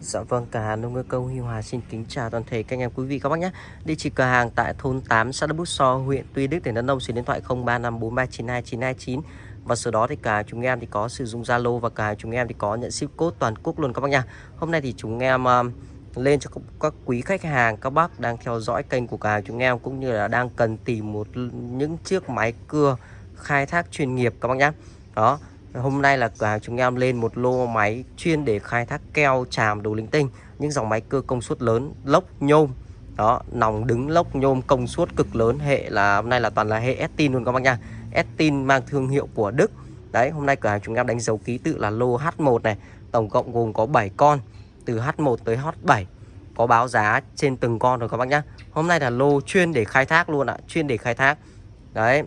Dạ vâng, cả hàng nông ngư công Huy Hòa xin kính chào toàn thể các anh em quý vị các bác nhé. Địa chỉ cửa hàng tại thôn 8 xã Đức Bút So, huyện Tuy Đức, tỉnh Đắk Nông, số điện thoại 0354392929 và sau đó thì cả chúng em thì có sử dụng Zalo và cả chúng em thì có nhận ship code toàn quốc luôn các bác nhá Hôm nay thì chúng em uh, lên cho các quý khách hàng các bác đang theo dõi kênh của cả chúng em cũng như là đang cần tìm một những chiếc máy cưa khai thác chuyên nghiệp các bác nhé. Đó, Hôm nay là cửa hàng chúng em lên một lô máy chuyên để khai thác keo tràm đồ linh tinh. Những dòng máy cơ công suất lớn, lốc nhôm. Đó, nòng đứng lốc nhôm công suất cực lớn. Hệ là hôm nay là toàn là hệ Estin luôn các bác nha. Estin mang thương hiệu của Đức. Đấy, hôm nay cửa hàng chúng em đánh dấu ký tự là lô H1 này. Tổng cộng gồm có 7 con Từ H1 tới H7 Có báo giá trên từng con rồi các bác nhá. Hôm nay là lô chuyên để khai thác luôn ạ Chuyên để khai thác. Đấy.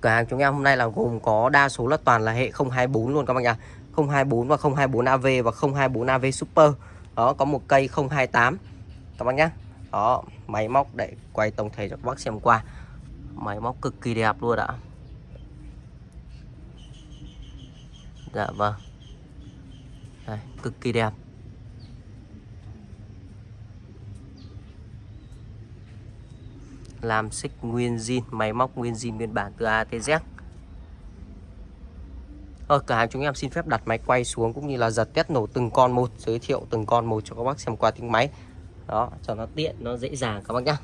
Cửa hàng chúng em hôm nay là gồm có đa số là toàn là hệ 024 luôn các bạn nhá. 024 và 024 AV và 024 AV Super. Đó có một cây 028 Các bác nhá. Đó máy móc để quay tổng thể cho các bác xem qua. Máy móc cực kỳ đẹp luôn ạ. Dạ vâng. Đây, cực kỳ đẹp. Làm xích nguyên zin máy móc nguyên zin nguyên bản từ ATZ. ở ờ, cửa hàng chúng em xin phép đặt máy quay xuống cũng như là giật test nổ từng con một, giới thiệu từng con một cho các bác xem qua tiếng máy đó, cho nó tiện, nó dễ dàng các bác nhá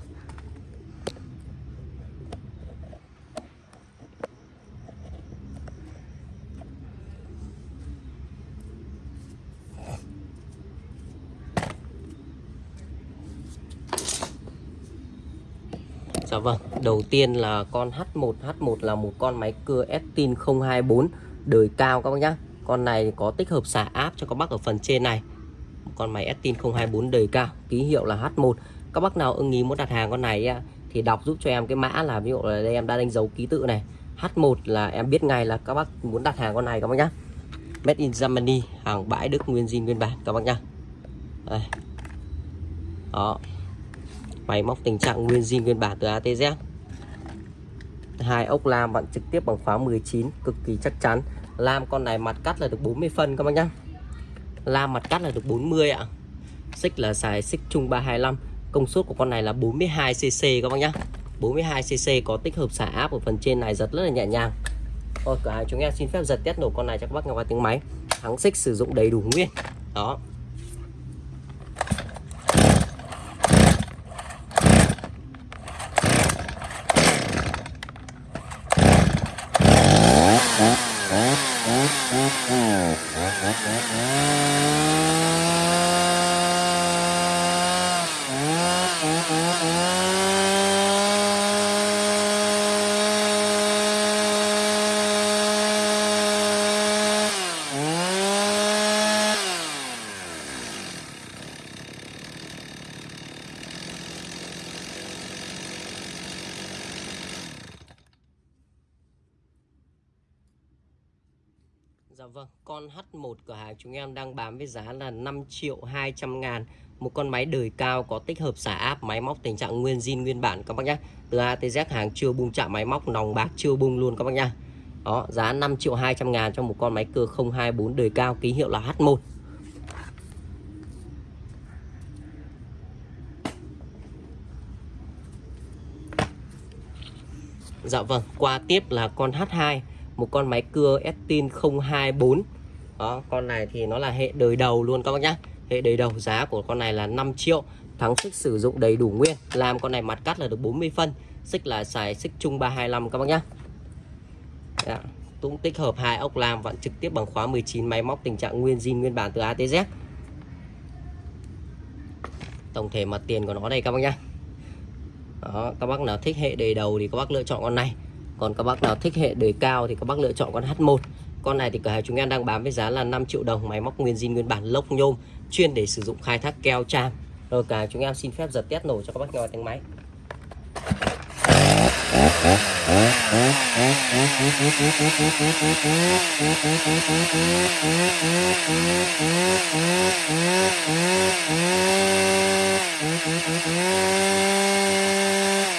Dạ vâng, đầu tiên là con H1 H1 là một con máy cưa Estin 024 đời cao các bác nhá. Con này có tích hợp xả áp cho các bác ở phần trên này. Con máy Estin 024 đời cao, ký hiệu là H1. Các bác nào ưng ý muốn đặt hàng con này thì đọc giúp cho em cái mã là ví dụ là đây em đã đánh dấu ký tự này. H1 là em biết ngay là các bác muốn đặt hàng con này các bác nhá. Made in Germany, hàng bãi Đức nguyên zin nguyên bản các bác nhá. Đây. Đó, máy móc tình trạng nguyên zin nguyên bản từ ATZ hai ốc lam bạn trực tiếp bằng khóa 19 cực kỳ chắc chắn. Lam con này mặt cắt là được 40 phân các bác nhá. Lam mặt cắt là được 40 ạ. Xích là xài xích chung 325 công suất của con này là 42 cc các bác nhá. 42 cc có tích hợp xả áp ở phần trên này, giật rất là nhẹ nhàng. Rồi cửa hàng chúng em xin phép giật test nổ con này cho các bác nghe qua tiếng máy. Thắng xích sử dụng đầy đủ nguyên. Đó. Yeah. Dạ vâng, con H1 cửa hàng chúng em đang bán với giá là 5 triệu 200 ngàn. Một con máy đời cao có tích hợp xả áp máy móc tình trạng nguyên zin nguyên bản các bác nhé Từ A tới Z hàng chưa bung chạm máy móc nòng bạc chưa bung luôn các bác nhé Đó, giá 5 triệu 200 ngàn cho một con máy cưa 024 đời cao ký hiệu là H1 Dạ vâng, qua tiếp là con H2 một con máy cưa Estin 024 đó con này thì nó là hệ đời đầu luôn các bác nhá. Hệ đời đầu giá của con này là 5 triệu. Thắng xích sử dụng đầy đủ nguyên. Làm con này mặt cắt là được 40 phân. Xích là xài xích chung 325 các bác nhá. Đó. cũng tích hợp hai ốc làm vặn trực tiếp bằng khóa 19 máy móc tình trạng nguyên zin nguyên bản từ atz tổng thể mặt tiền của nó đây các bác nhá. Đó, các bác nào thích hệ đời đầu thì các bác lựa chọn con này còn các bác nào thích hệ đời cao thì các bác lựa chọn con H1 con này thì cửa hàng chúng em đang bán với giá là 5 triệu đồng, máy móc nguyên zin nguyên bản lốc nhôm, chuyên để sử dụng khai thác keo tram rồi cả chúng em xin phép giật test nổ cho các bác nghe tiếng máy.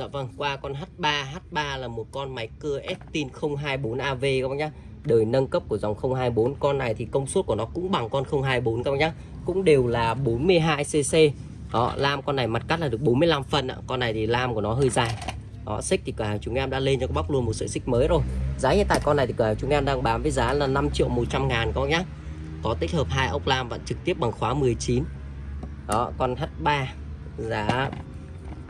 Dạ vâng, qua con H3, H3 là một con máy cưa Estin 024AV các bác nhá. Đời nâng cấp của dòng 024 Con này thì công suất của nó cũng bằng con 024 các bác nhá. Cũng đều là 42cc Đó, lam con này mặt cắt là được 45 phân ạ. Con này thì lam của nó hơi dài. Đó, xích thì cửa hàng chúng em đã lên cho các bác luôn một sợi xích mới rồi. Giá hiện tại con này thì cửa hàng chúng em đang bán với giá là 5 triệu 100 ngàn các bác nhá. Có tích hợp hai ốc lam và trực tiếp bằng khóa 19 Đó, con H3 Giá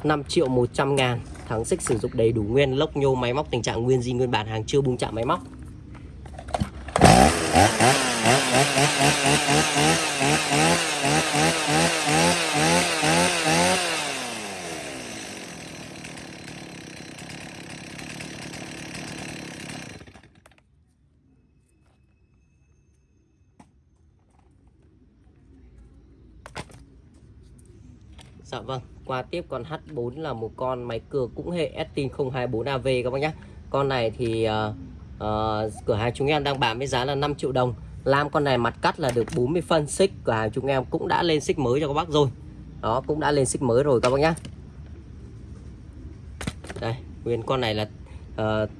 5 triệu 100 ngàn. Thắng xích sử dụng đầy đủ nguyên lốc nhô máy móc, tình trạng nguyên di nguyên bản, hàng chưa bung chạm máy móc. Dạ vâng, qua tiếp con H4 là một con máy cưa cũng hệ Estin 024AV các bác nhé Con này thì uh, uh, cửa hàng chúng em đang bán với giá là 5 triệu đồng. Lam con này mặt cắt là được 40 phân xích Cửa hàng chúng em cũng đã lên xích mới cho các bác rồi. Đó cũng đã lên xích mới rồi các bác nhé Đây nguyên con này là uh,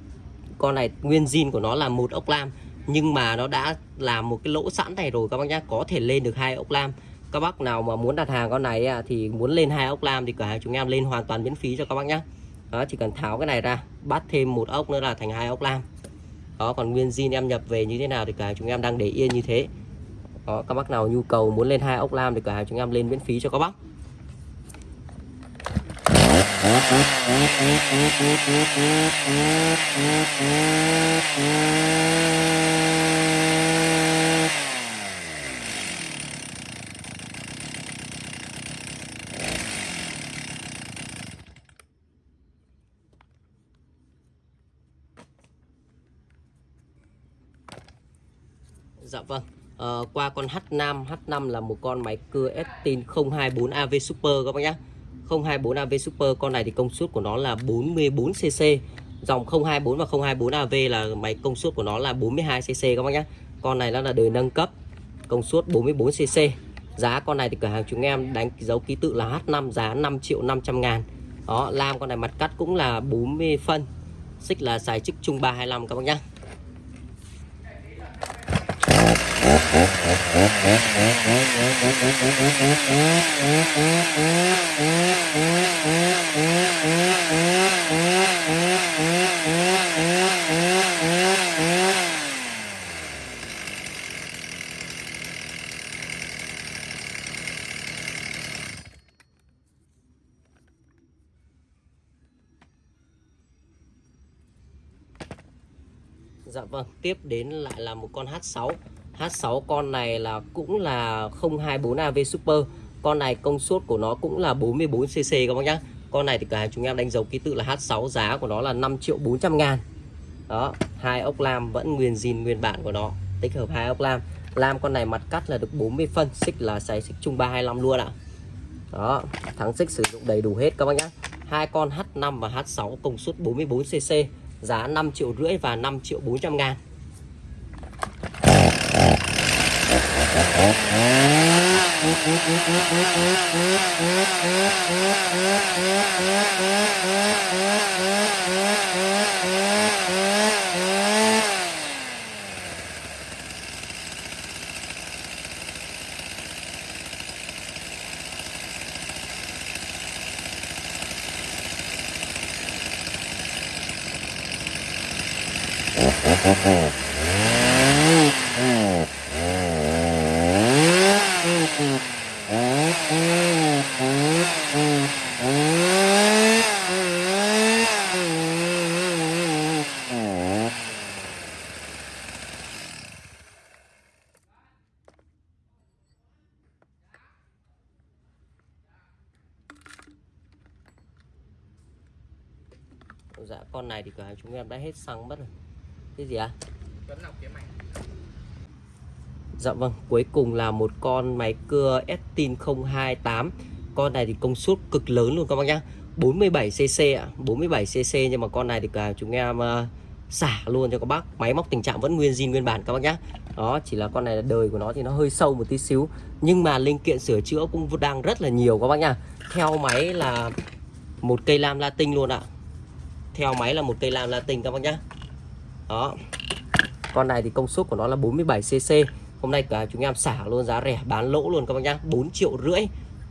Con này nguyên zin của nó là một ốc lam Nhưng mà nó đã làm một cái lỗ sẵn này rồi các bác nhé Có thể lên được hai ốc lam các bác nào mà muốn đặt hàng con này thì muốn lên hai ốc lam thì cửa hàng chúng em lên hoàn toàn miễn phí cho các bác nhé đó, chỉ cần tháo cái này ra, bắt thêm một ốc nữa là thành hai ốc lam. Đó, còn nguyên zin em nhập về như thế nào thì cửa hàng chúng em đang để yên như thế. Đó, các bác nào nhu cầu muốn lên hai ốc lam thì cửa hàng chúng em lên miễn phí cho các bác. Dạ vâng. À, Qua con H5 H5 là một con máy cưa Estin 024AV Super các bác nhé 024AV Super con này thì công suất của nó là 44cc Dòng 024 và 024AV là máy công suất của nó là 42cc các bác nhé Con này nó là đời nâng cấp Công suất 44cc Giá con này thì cửa hàng chúng em đánh dấu ký tự là H5 giá 5 triệu 500 ngàn. Đó lam con này mặt cắt cũng là 40 phân Xích là xài chức chung 325 các bác nhé Dạ vâng, tiếp đến lại là một con H6 H6 con này là cũng là 024AV Super. Con này công suất của nó cũng là 44cc các bác nhá. Con này thì cả chúng em đánh dấu ký tự là H6 Giá của nó là 5 triệu 400 ngàn. Đó, hai ốc lam vẫn nguyên zin nguyên bản của nó Tích hợp hai ốc lam. Lam con này mặt cắt là được 40 phân Xích là xài xích chung 325 luôn ạ. Đó, thắng xích sử dụng đầy đủ hết các bác nhá. Hai con H5 và H6 công suất 44cc Giá 5 triệu rưỡi và 5 triệu 400 ngàn. Thank you. Này thì cửa hàng chúng em đã hết xăng mất rồi. Cái gì ạ? À? Dạ vâng, cuối cùng là một con máy cưa Estin 028 Con này thì công suất cực lớn luôn các bác nhá. 47cc ạ, 47cc nhưng mà con này thì cả chúng em uh, xả luôn cho các bác. Máy móc tình trạng vẫn nguyên zin nguyên bản các bác nhá. Đó, chỉ là con này là đời của nó thì nó hơi sâu một tí xíu. Nhưng mà linh kiện sửa chữa cũng đang rất là nhiều các bác nhá. Theo máy là một cây lam latin luôn ạ theo máy là một cây lam latin các bác nhá. Đó. Con này thì công suất của nó là 47 cc hôm nay cả chúng em xả luôn giá rẻ, bán lỗ luôn các bác nhá. 4 triệu rưỡi.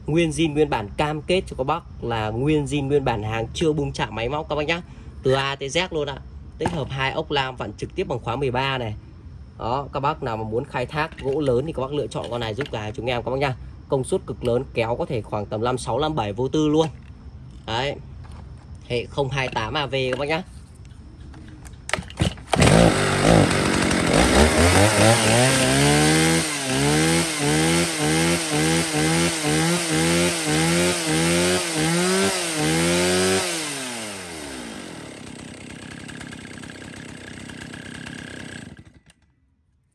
Nguyên zin, nguyên bản cam kết cho các bác là nguyên zin, nguyên bản hàng chưa bung chạm máy móc các bác nhá. Từ A tới Z luôn ạ. Tích hợp hai ốc lam vặn trực tiếp bằng khóa 13 này. Đó, các bác nào mà muốn khai thác gỗ lớn thì các bác lựa chọn con này giúp cả chúng em các bác nhá. Công suất cực lớn, kéo có thể khoảng tầm 56 57 vô tư luôn. Đấy hệ 028 AV các bác nhá.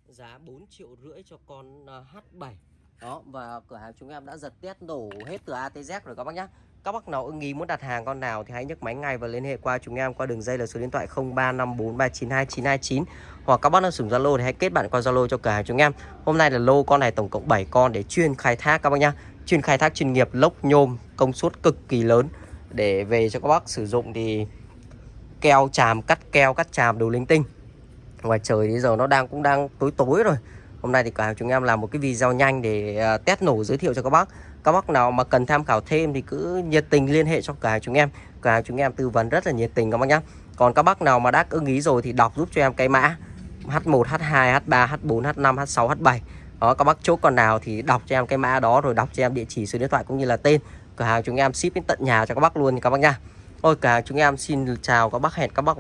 Giá 4 triệu rưỡi cho con à, H7 đó, và cửa hàng chúng em đã giật test nổ hết từ A tới Z rồi các bác nhá các bác nào ưng ý muốn đặt hàng con nào thì hãy nhấc máy ngay và liên hệ qua chúng em qua đường dây là số điện thoại 0354392929 hoặc các bác nào sử dụng Zalo thì hãy kết bạn qua Zalo cho cửa hàng chúng em. Hôm nay là lô con này tổng cộng 7 con để chuyên khai thác các bác nhá. Chuyên khai thác chuyên nghiệp, lốc, nhôm, công suất cực kỳ lớn. Để về cho các bác sử dụng thì keo chàm, cắt keo, cắt chàm đồ linh tinh. Ngoài trời bây giờ nó đang, cũng đang tối tối rồi hôm nay thì cả chúng em làm một cái video nhanh để à, test nổ giới thiệu cho các bác. Các bác nào mà cần tham khảo thêm thì cứ nhiệt tình liên hệ cho cả chúng em. Cả chúng em tư vấn rất là nhiệt tình các bác nhé. còn các bác nào mà đã ưng ý rồi thì đọc giúp cho em cái mã H1 H2 H3 H4 H5 H6 H7 đó, các bác chốt con nào thì đọc cho em cái mã đó rồi đọc cho em địa chỉ số điện thoại cũng như là tên. Cửa hàng chúng em ship đến tận nhà cho các bác luôn các bác nha Ôi, cả chúng em xin chào các bác, hẹn các bác